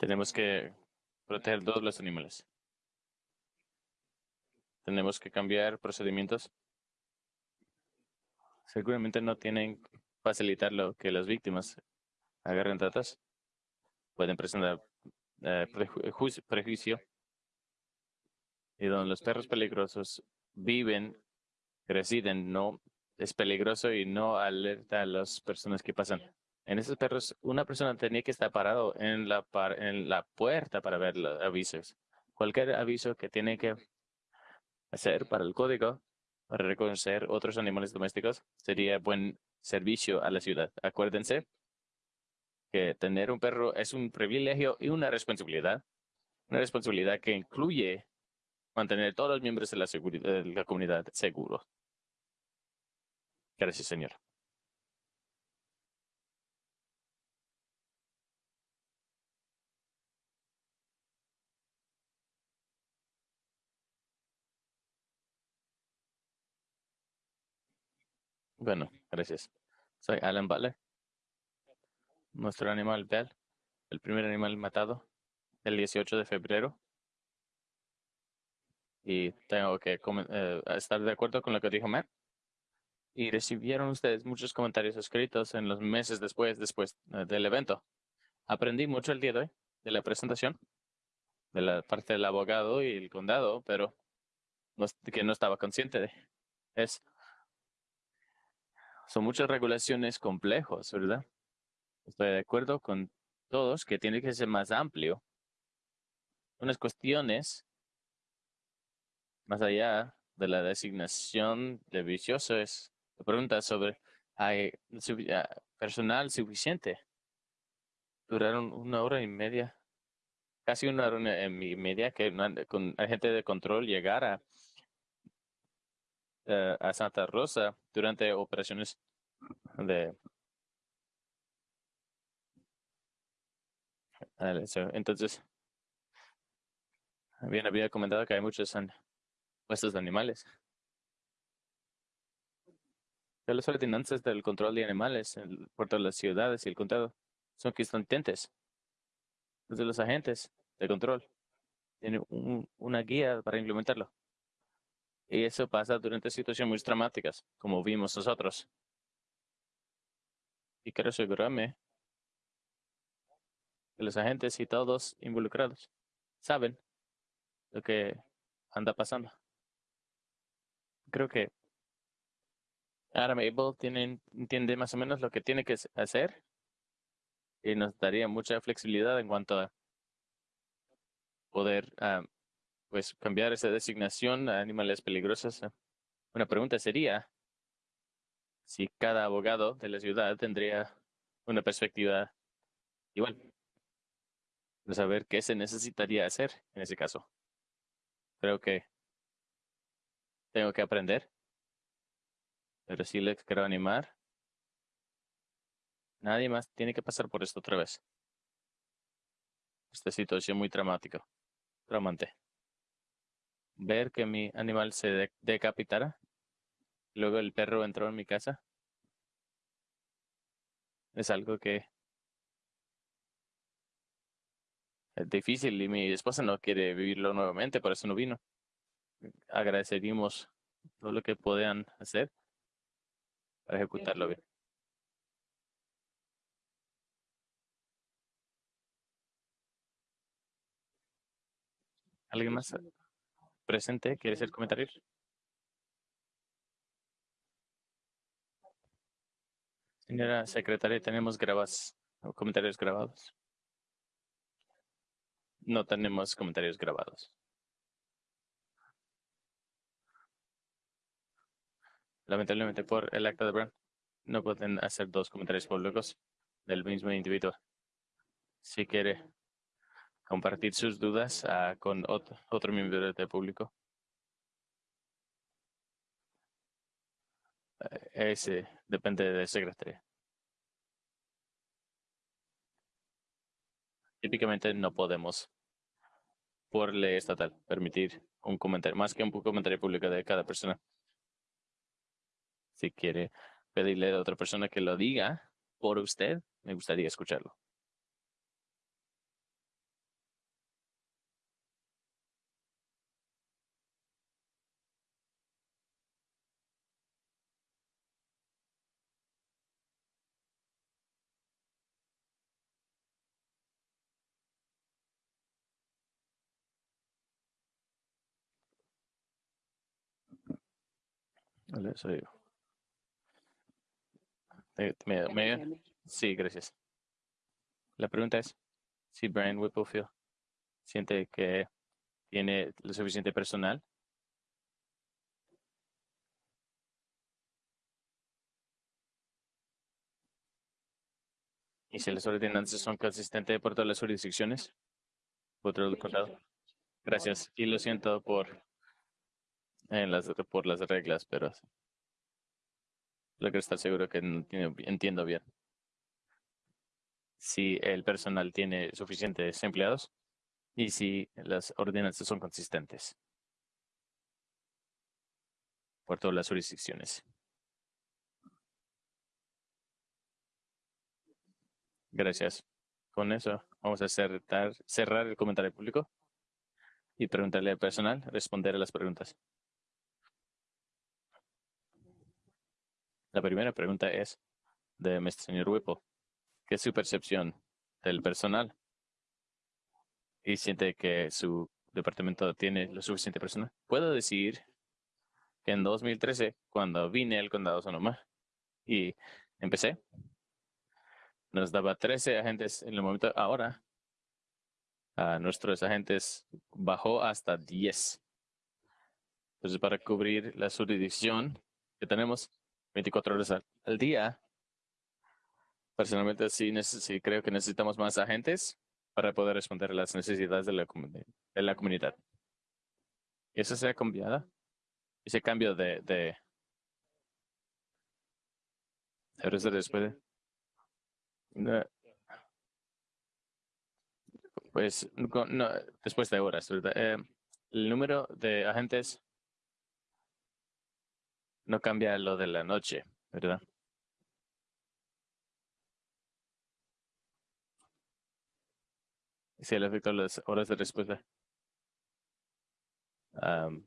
A: Tenemos que proteger todos los animales. Tenemos que cambiar procedimientos. Seguramente no tienen facilitar lo que las víctimas agarren tratas. Pueden presentar eh, prejuicio. Y donde los perros peligrosos viven, residen, no es peligroso y no alerta a las personas que pasan. En esos perros, una persona tenía que estar parado en la, en la puerta para ver los avisos. Cualquier aviso que tiene que hacer para el código, para reconocer otros animales domésticos, sería buen servicio a la ciudad. Acuérdense que tener un perro es un privilegio y una responsabilidad. Una responsabilidad que incluye mantener todos los miembros de la, de la comunidad seguros. Gracias, señor. Bueno, gracias. Soy Alan Butler. Nuestro animal Bell, el primer animal matado el 18 de febrero. Y tengo que eh, estar de acuerdo con lo que dijo Matt. Y recibieron ustedes muchos comentarios escritos en los meses después, después eh, del evento. Aprendí mucho el día de hoy de la presentación de la parte del abogado y el condado, pero no, que no estaba consciente de es son muchas regulaciones complejos, ¿verdad? Estoy de acuerdo con todos que tiene que ser más amplio. Unas cuestiones más allá de la designación de vicioso es la pregunta sobre ¿hay ah, personal suficiente? Duraron una hora y media, casi una hora y media que con agente de control llegara eh, a Santa Rosa durante operaciones de entonces bien había comentado que hay muchos puestos de animales. Las ordenanzas del control de animales por todas las ciudades y el condado. Son constantes de los agentes de control tienen una guía para implementarlo y eso pasa durante situaciones muy dramáticas, como vimos nosotros. Y quiero asegurarme que los agentes y todos involucrados saben lo que anda pasando. Creo que Adam Abel tiene, entiende más o menos lo que tiene que hacer y nos daría mucha flexibilidad en cuanto a poder ah, pues cambiar esa designación a animales peligrosos. Ah, una pregunta sería si cada abogado de la ciudad tendría una perspectiva igual de saber qué se necesitaría hacer en ese caso. Creo que tengo que aprender, pero si les quiero animar. Nadie más tiene que pasar por esto otra vez. Esta situación muy dramática, traumante ver que mi animal se decapitara. Luego el perro entró en mi casa. Es algo que es difícil y mi esposa no quiere vivirlo nuevamente, por eso no vino. Agradeceríamos todo lo que puedan hacer para ejecutarlo bien. ¿Alguien más? Presente quiere hacer comentarios. Señora secretaria, tenemos grabas, comentarios grabados. No tenemos comentarios grabados. Lamentablemente por el acta de Brown no pueden hacer dos comentarios públicos del mismo individuo. Si quiere compartir sus dudas uh, con otro, miembro del público. Eh, ese depende del secretario. Típicamente no podemos, por ley estatal, permitir un comentario, más que un comentario público de cada persona. Si quiere pedirle a otra persona que lo diga por usted, me gustaría escucharlo. Soy sí, gracias. La pregunta es si Brian Whipplefield siente que tiene lo suficiente personal y si las ordenanzas son consistentes por todas las jurisdicciones, el condado. Gracias. Y lo siento por en las, por las reglas, pero. Lo que está seguro que entiendo bien. Si el personal tiene suficientes empleados y si las ordenanzas son consistentes por todas las jurisdicciones. Gracias. Con eso vamos a cerrar, cerrar el comentario público y preguntarle al personal, responder a las preguntas. La primera pregunta es de señor Whipple. ¿Qué es su percepción del personal? ¿Y siente que su departamento tiene lo suficiente personal? Puedo decir que en 2013, cuando vine al condado Sonoma y empecé, nos daba 13 agentes en el momento. Ahora, a nuestros agentes bajó hasta 10. Entonces, para cubrir la jurisdicción que tenemos 24 horas al, día, personalmente sí, sí, creo que necesitamos más agentes para poder responder a las necesidades de la, de la comunidad. ¿Y eso se ha cambiado? Ese cambio de, de, de después pues no, después de horas. Eh, el número de agentes no cambia lo de la noche, ¿verdad? Sí, le afecta las horas de respuesta.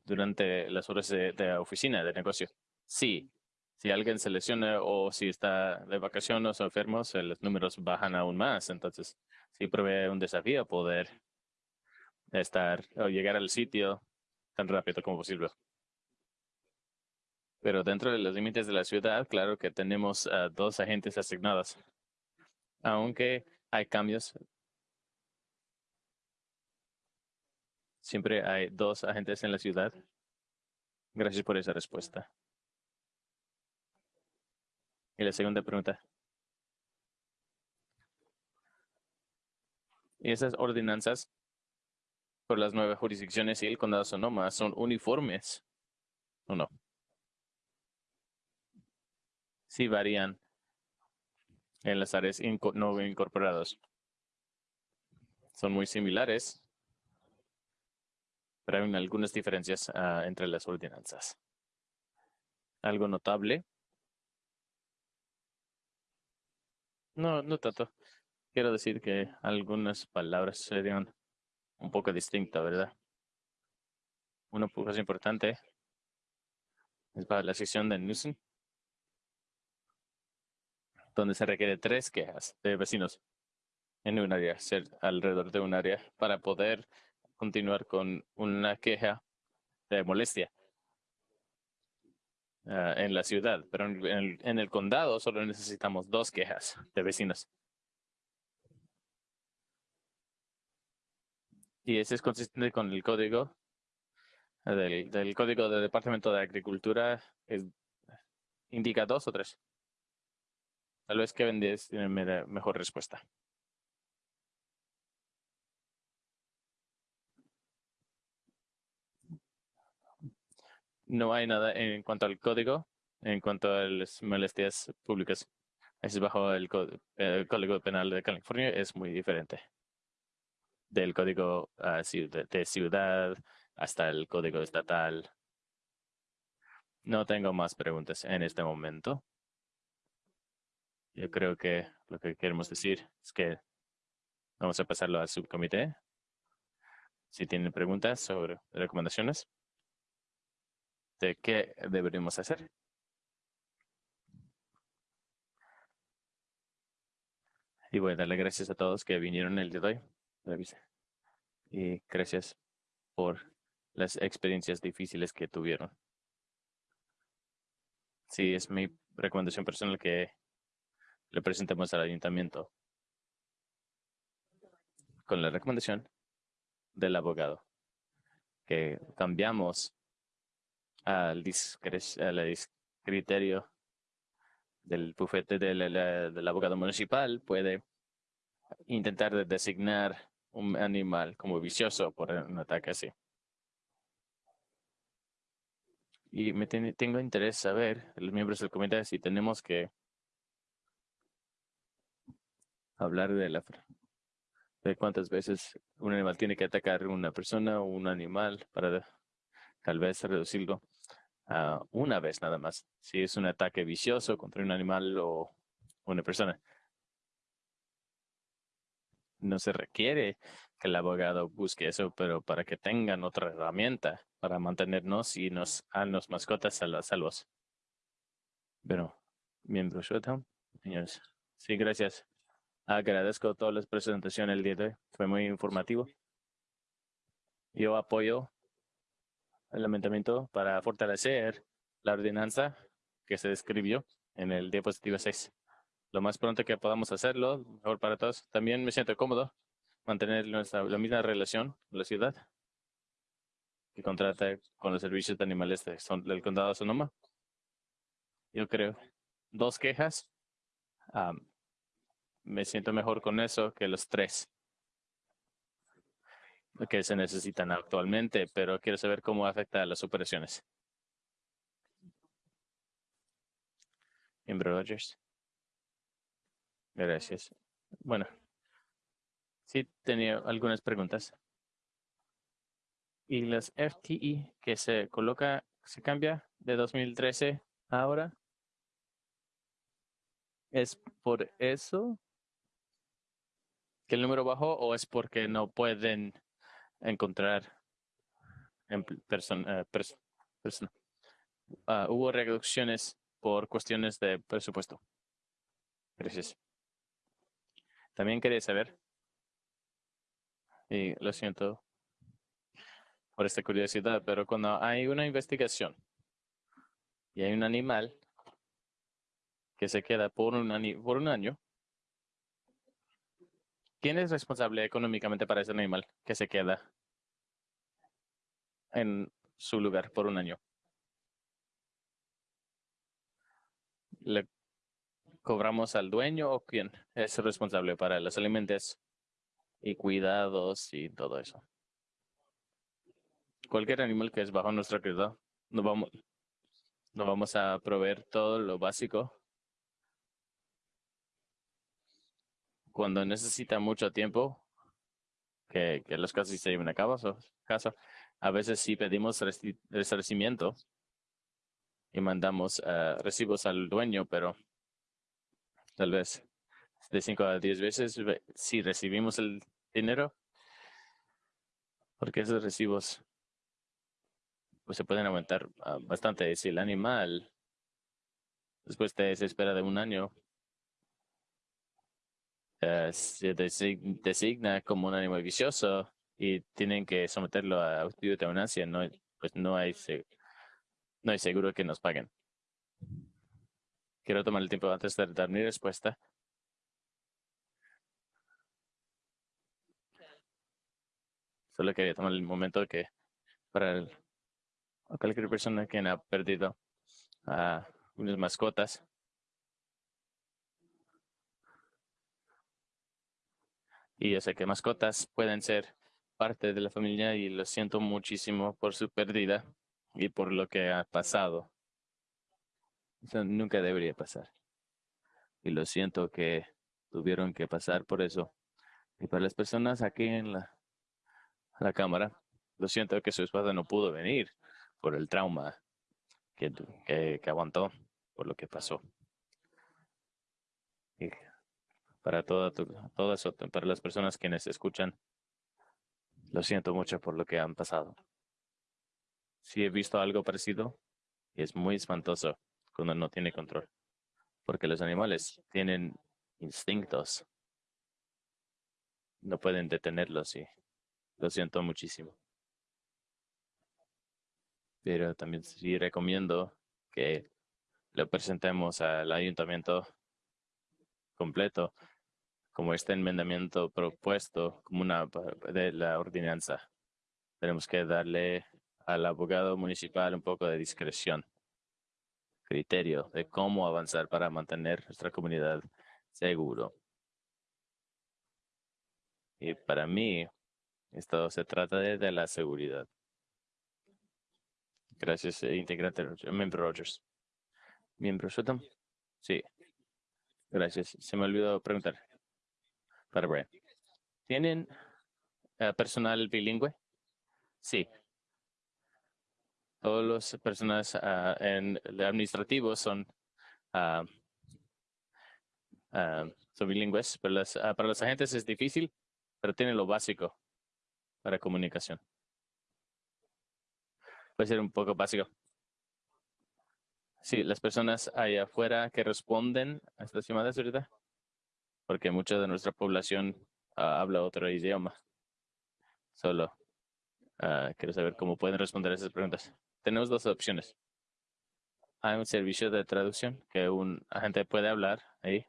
A: durante las horas de, de oficina, de negocio. Sí, si alguien se lesiona o si está de vacaciones o enfermos, los números bajan aún más. Entonces, sí provee un desafío poder estar o llegar al sitio tan rápido como posible. Pero dentro de los límites de la ciudad, claro que tenemos dos agentes asignados. Aunque hay cambios, siempre hay dos agentes en la ciudad. Gracias por esa respuesta. Y la segunda pregunta. ¿Y esas ordenanzas por las nuevas jurisdicciones y el condado Sonoma son uniformes o no? Sí varían en las áreas no incorporadas. Son muy similares, pero hay algunas diferencias ah, entre las ordenanzas. Algo notable No, no tanto. Quiero decir que algunas palabras serían un poco distintas, ¿verdad? Una cosa importante es para la sección de Newsom, donde se requiere tres quejas de vecinos en un área, alrededor de un área, para poder continuar con una queja de molestia. Ah, en la ciudad, pero en el, en el condado solo necesitamos dos quejas de vecinos. Y ese es consistente con el código del, código del Departamento de Agricultura. Indica dos o tres. Tal vez Kevin Díaz tiene mejor respuesta. no hay nada en cuanto al código, en cuanto a las molestias públicas. Es bajo el, Código Penal de California, es muy diferente del código ah, de, ciudad hasta el código estatal. No tengo más preguntas en este momento. Yo creo que lo que queremos decir es que vamos a pasarlo al subcomité. Si tienen preguntas sobre recomendaciones de qué deberíamos hacer. Y voy a darle gracias a todos que vinieron el día de hoy. Y gracias por las experiencias difíciles que tuvieron. Sí, es mi recomendación personal que le presentemos al ayuntamiento con la recomendación del abogado que cambiamos al, criterio del bufete del, abogado municipal puede intentar designar un animal como vicioso por un ataque así. Y me tengo interés saber, los miembros del comité, si tenemos que hablar de la de cuántas veces un animal tiene que atacar a una persona o un animal para tal vez reducirlo una vez nada más. Si es un ataque vicioso contra un animal o una persona. no se requiere que el abogado busque eso, pero para que tengan otra herramienta para mantenernos y nos a los mascotas a las salvos. Bueno, miembro señores. Sí, gracias. Agradezco todas las presentaciones el día de hoy. Fue muy informativo. Yo apoyo el lamentamiento para fortalecer la ordenanza que se describió en el diapositivo 6. Lo más pronto que podamos hacerlo, mejor para todos. También me siento cómodo mantener nuestra, la misma relación con la ciudad que contrata con los servicios de animales del condado de Sonoma. Yo creo dos quejas. Me siento mejor con eso que los tres que se necesitan actualmente, pero quiero saber cómo afecta a las operaciones. Miembro Rogers. Gracias. Bueno, sí tenía algunas preguntas. ¿Y las FTE que se coloca, se cambia de 2013 a ahora? ¿Es por eso que el número bajó o es porque no pueden encontrar en persona, eh, ah, hubo reducciones por cuestiones de presupuesto. Gracias. También quería saber, y lo siento por esta curiosidad, pero cuando hay una investigación y hay un animal que se queda por un, por un año, ¿quién es responsable económicamente para ese animal que se queda en su lugar por un año? ¿Le cobramos al dueño o quién es responsable para los alimentos y cuidados y todo eso? Cualquier animal que es bajo nuestra cuidado, no vamos, no vamos a proveer todo lo básico cuando necesita mucho tiempo, que, que los casos se lleven a cabo, caso, a veces sí pedimos resarcimiento y mandamos uh, recibos al dueño, pero tal vez de cinco a diez veces si recibimos el dinero, porque esos recibos pues se pueden aumentar uh, bastante. Si el animal después de esa espera de un año uh, se designa como un animal vicioso y tienen que someterlo a estudio de eutanasia, no, pues no hay no hay seguro que nos paguen. Quiero tomar el tiempo antes de dar mi respuesta. Solo quería tomar el momento que para cualquier persona que ha perdido a unas mascotas, y yo sé que mascotas pueden ser parte de la familia y lo siento muchísimo por su pérdida y por lo que ha pasado. Eso nunca debería pasar. Y lo siento que tuvieron que pasar por eso. Y para las personas aquí en la, la cámara, lo siento que su esposa no pudo venir por el trauma que, que, aguantó por lo que pasó. Y para toda, todo eso, para las personas quienes escuchan, lo siento mucho por lo que han pasado sí he visto algo parecido es muy espantoso cuando no tiene control. Porque los animales tienen instintos. No pueden detenerlos y lo siento muchísimo. Pero también sí recomiendo que lo presentemos al ayuntamiento completo como este enmendamiento propuesto como una de la ordenanza. Tenemos que darle al abogado municipal un poco de discreción, criterio de cómo avanzar para mantener nuestra comunidad seguro. Y para mí, esto se trata de, la seguridad. Gracias, eh, integrante, miembro Rogers. ¿Miembro Sutton? Sí. Gracias. Se me olvidó preguntar. ¿Tienen eh, personal bilingüe? Sí, todos los personas uh, en administrativos son, uh, son bilingües, pero las, para los agentes es difícil pero tiene lo básico para comunicación. Puede ser un poco básico. Sí, las personas allá afuera que responden a estas llamadas ahorita, porque mucha de nuestra población ah, habla otro idioma. Solo ah, quiero saber cómo pueden responder esas preguntas. Tenemos dos opciones. Hay un servicio de traducción que un agente puede hablar ahí.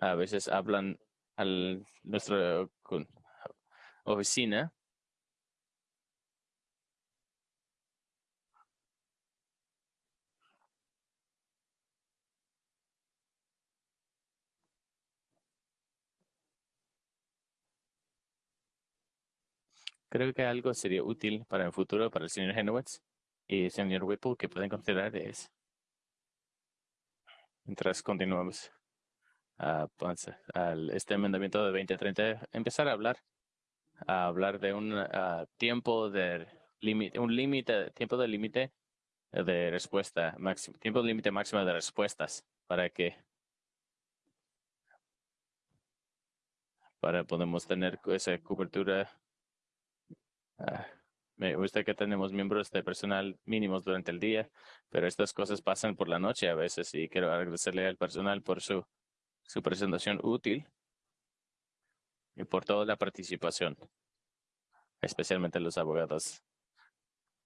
A: A veces hablan a nuestra oficina Creo que algo sería útil para el futuro para el señor Henowitz y el señor Whipple que pueden considerar es, mientras continuamos a pues, al este enmendamiento de 2030, empezar a hablar, a hablar de un tiempo de límite, un límite, tiempo de límite de respuesta, máximo, tiempo límite máximo de respuestas para que para podemos tener esa cobertura me gusta que tenemos miembros de personal mínimos durante el día, pero estas cosas pasan por la noche a veces y quiero agradecerle al personal por su, su presentación útil y por toda la participación, especialmente los abogados.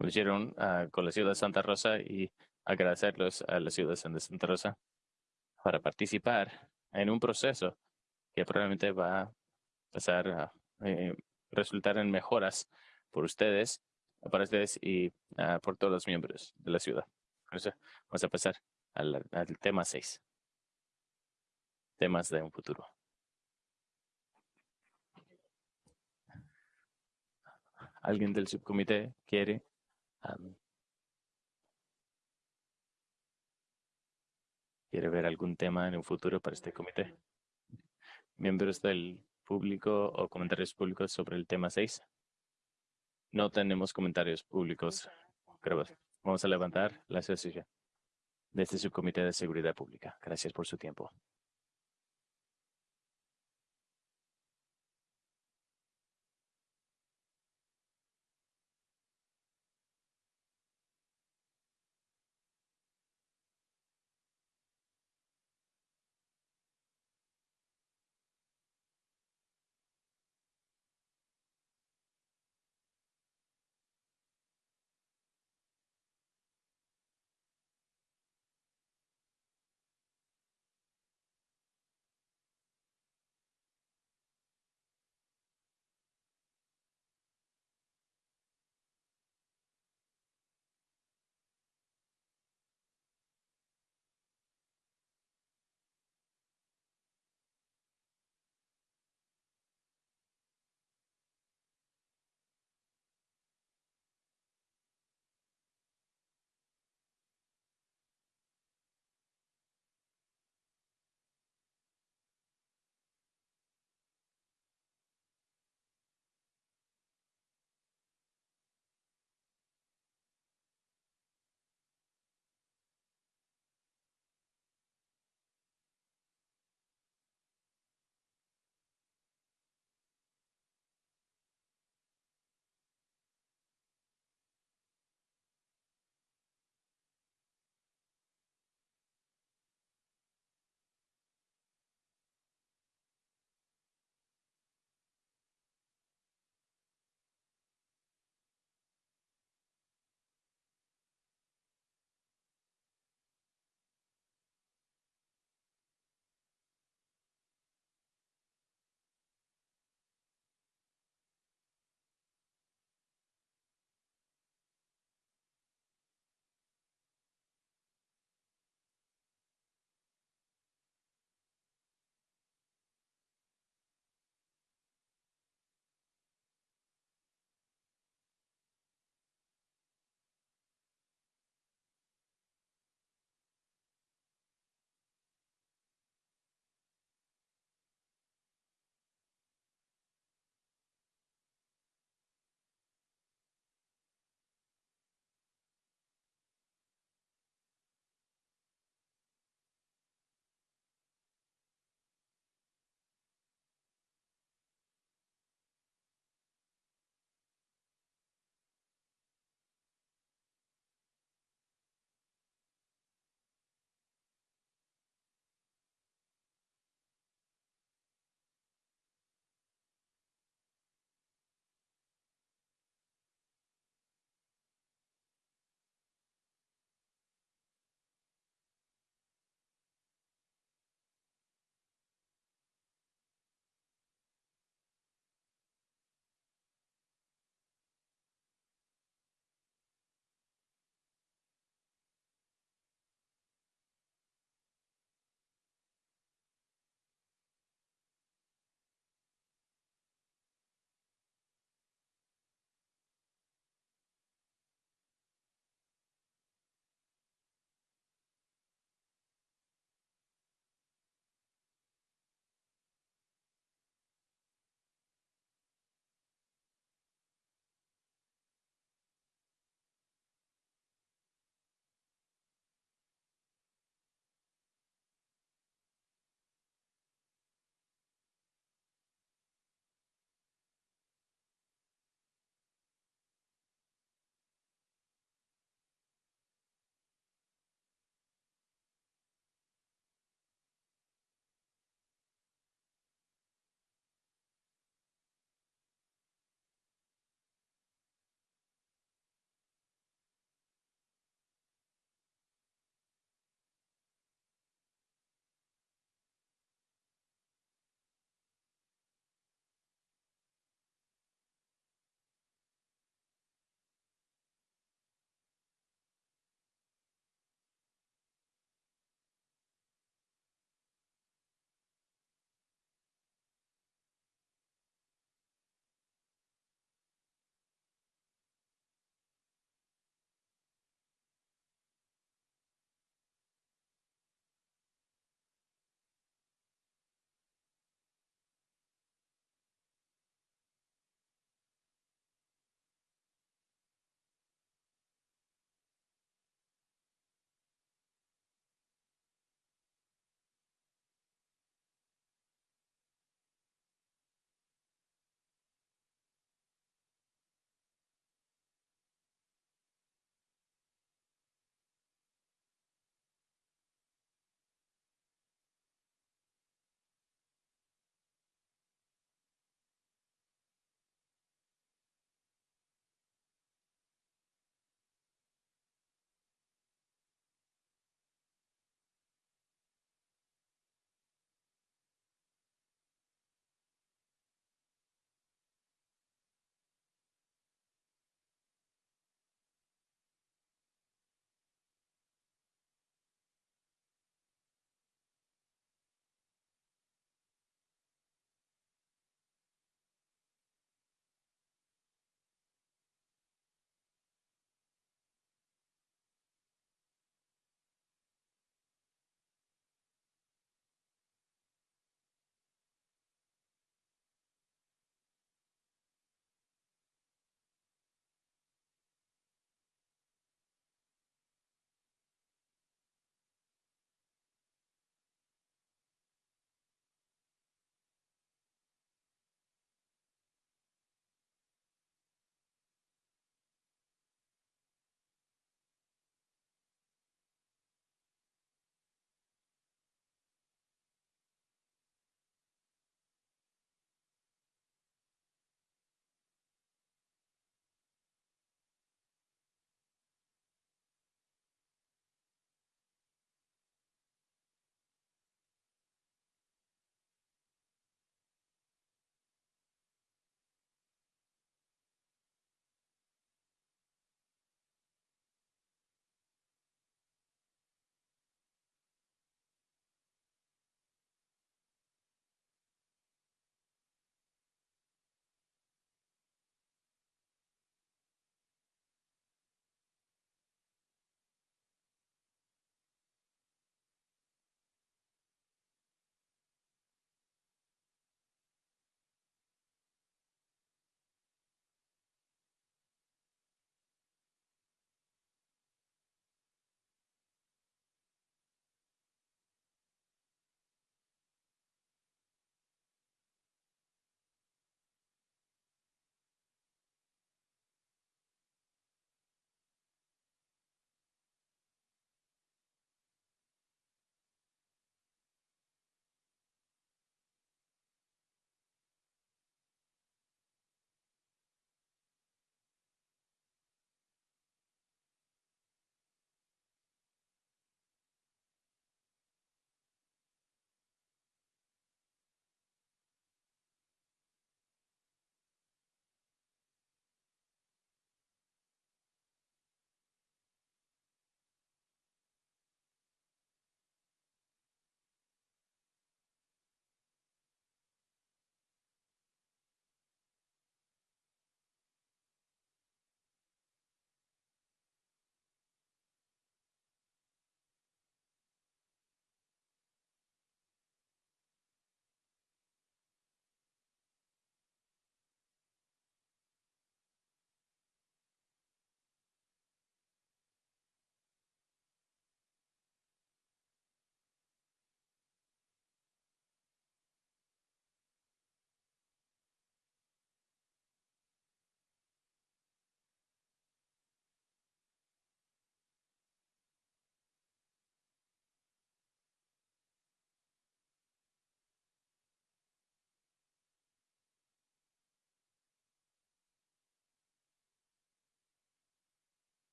A: Hicieron uh, con la ciudad de Santa Rosa y agradecerlos a la ciudad de Santa Rosa para participar en un proceso que probablemente va a pasar a eh, resultar en mejoras por ustedes, para ustedes y ah, por todos los miembros de la ciudad. vamos a pasar al, tema 6. Temas de un futuro. ¿Alguien del subcomité quiere quiere ver algún tema en un futuro para este comité? Miembros del público o comentarios públicos sobre el tema 6. No tenemos comentarios públicos. Vamos a levantar la sesión de este subcomité de seguridad pública. Gracias por su tiempo.